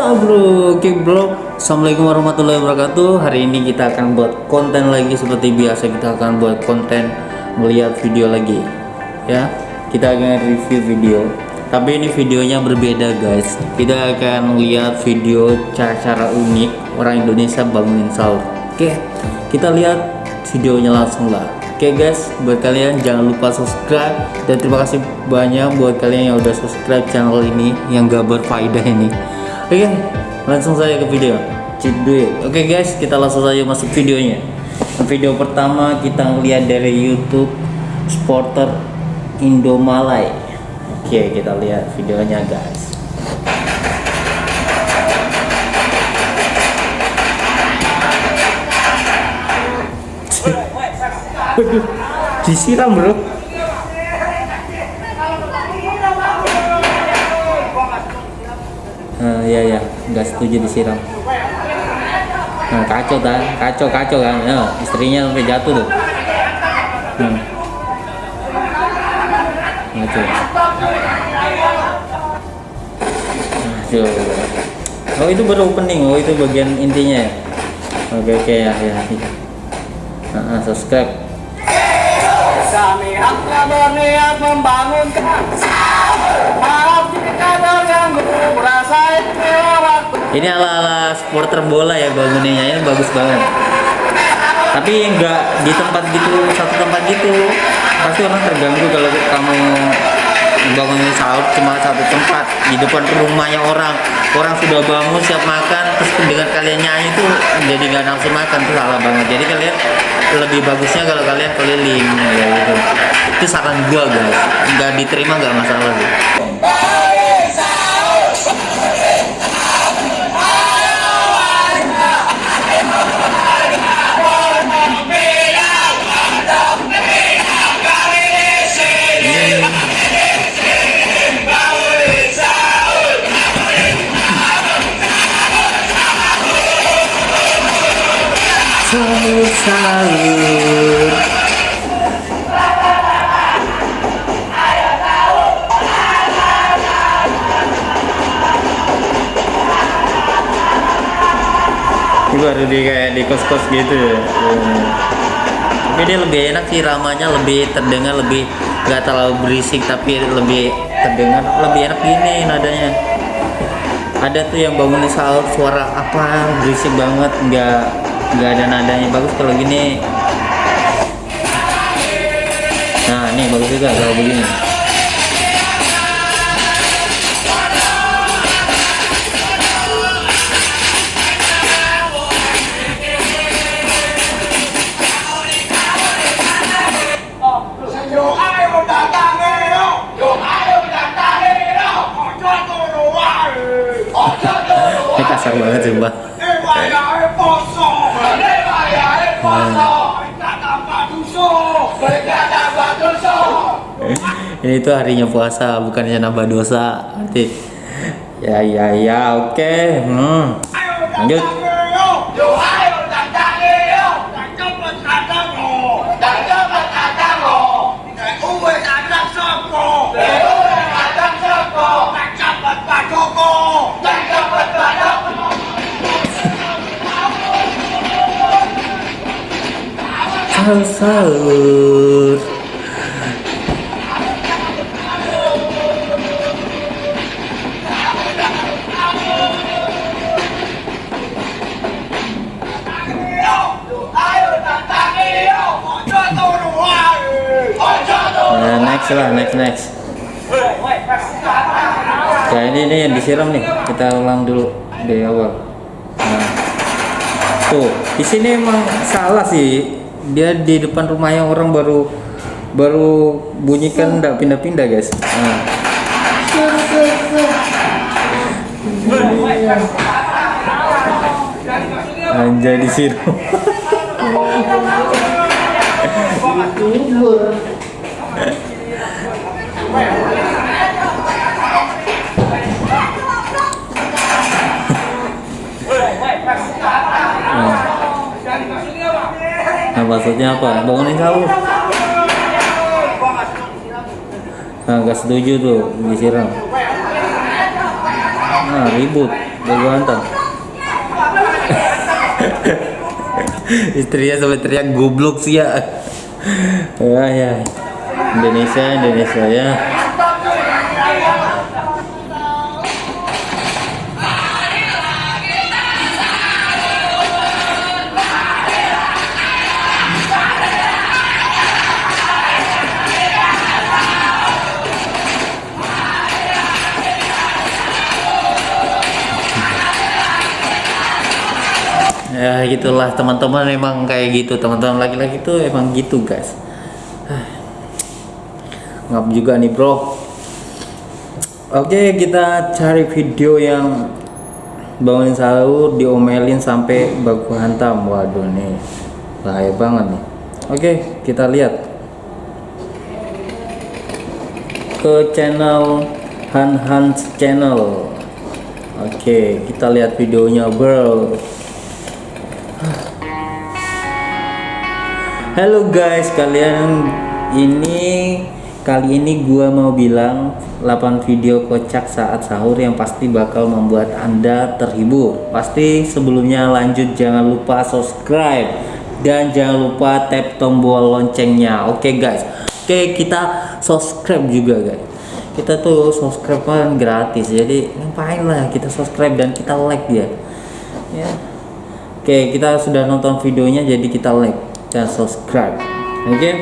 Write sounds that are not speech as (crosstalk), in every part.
Bro, oke bro Assalamualaikum warahmatullahi wabarakatuh. Hari ini kita akan buat konten lagi. Seperti biasa kita akan buat konten Melihat video lagi. Ya Kita akan review video. Tapi ini videonya berbeda guys. Kita akan lihat video cara-cara unik Orang Indonesia bangunin sahur. Oke Kita lihat videonya langsung lah. Oke guys, buat kalian jangan lupa subscribe. Dan terima kasih banyak buat kalian yang udah subscribe channel ini yang gak berfaedah ini. Oke, langsung saja ke video. Duit. Oke guys, kita langsung saja masuk videonya. Video pertama kita ngeliat dari YouTube Sporter Indomalay. Oke, kita lihat videonya guys. Waduh, disiram bro. Nah, iya ya, nggak setuju disiram. Nah, kacau kan, kacau kacau kan, ya, istrinya sampai jatuh tuh. Hmm. Kacau. Kacau. Oh itu baru opening, oh itu bagian intinya ya. Oke oke ya ya. ya. Nah, subscribe. Kami hanya berniat membangun Maaf jika yang merasa waktu Ini ala-ala supporter bola ya bangunannya ini bagus banget. Tapi nggak di tempat gitu satu tempat gitu. Pasti orang terganggu kalau kamu bangunin sahur cuma satu tempat di depan rumahnya orang. Orang sudah bangun siap makan terus dengan kalian nyanyi tuh jadi nggak nafsu makan tuh salah banget. Jadi kalian lebih bagusnya kalau kalian keliling ya gitu. Itu saran gua guys. Nggak diterima nggak masalah tuh. Ini baru di kayak di kos-kos gitu ya Hmm. Tapi dia lebih enak sih ramanya lebih terdengar lebih nggak terlalu berisik tapi lebih terdengar lebih enak gini nadanya ada tuh yang bangun di suara apa berisik banget nggak nggak ada nadanya. Bagus kalau gini. Nah ini bagus juga kalau begini. Kasar banget sumpah. Đây ini tuh harinya puasa bukannya nambah dosa nanti ya ya ya oke hmm. Một đàn Lanjut. Sahur sahur Nah, next lah next next. Ya ini ini yang disiram nih. Kita ulang dulu dari awal. Nah. Tuh di sini emang salah sih dia di depan rumahnya orang baru baru bunyikan nggak pindah-pindah guys. Nah. anjay disiram Nah, maksudnya apa? Bangunin sahur. Nah, nggak setuju tuh disiram. Nah, ribut. hantam (laughs) istrinya sampai teriak goblok sih ya Wah (laughs) ya Indonesia Indonesia ya ya gitulah. Teman-teman emang kayak gitu. Teman-teman laki-laki tuh emang gitu guys. Ngap juga nih bro. Oke kita cari video yang bangunin sahur diomelin sampai baku hantam. Waduh nih. Bahaya banget nih. Oke kita lihat. Ke channel Han Hans channel. Oke kita lihat videonya bro Halo guys, kalian ini kali ini gua mau bilang 8 video kocak saat sahur yang pasti bakal membuat Anda terhibur. Pasti sebelumnya lanjut jangan lupa subscribe dan jangan lupa tap tombol loncengnya. Oke guys. Oke, kita subscribe juga guys. Kita tuh subscribe kan gratis. Jadi ngapain lah kita subscribe dan kita like ya. Ya. Oke, kita sudah nonton videonya jadi kita like dan subscribe. Oke? Okay?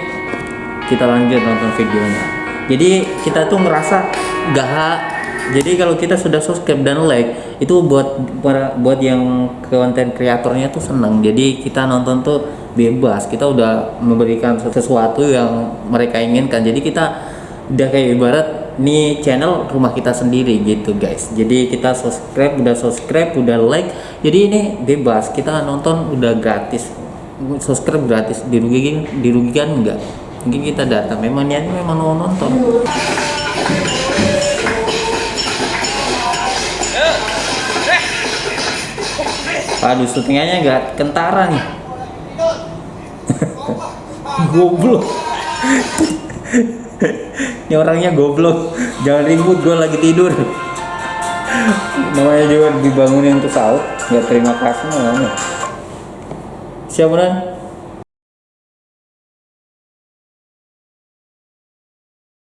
kita lanjut nonton videonya. Jadi kita tuh ngerasa gak jadi kalau kita sudah subscribe dan like itu buat para buat yang konten kreatornya tuh seneng. Jadi kita nonton tuh bebas. Kita udah memberikan sesuatu yang mereka inginkan. Jadi kita udah kayak ibarat nih channel rumah kita sendiri gitu guys. Jadi kita subscribe udah subscribe udah like. Jadi ini bebas. Kita nonton udah gratis subscribe gratis. Dirugikan dirugikan enggak? Mungkin kita datang. Memang niatnya memang mau nonton. Aduh syutingannya enggak kentara nih. (laughs) Goblok. Ini orangnya goblok. Jangan ribut gue lagi tidur. Namanya juga dibangunin untuk sahur. Nggak terima kasih namanya siapa nan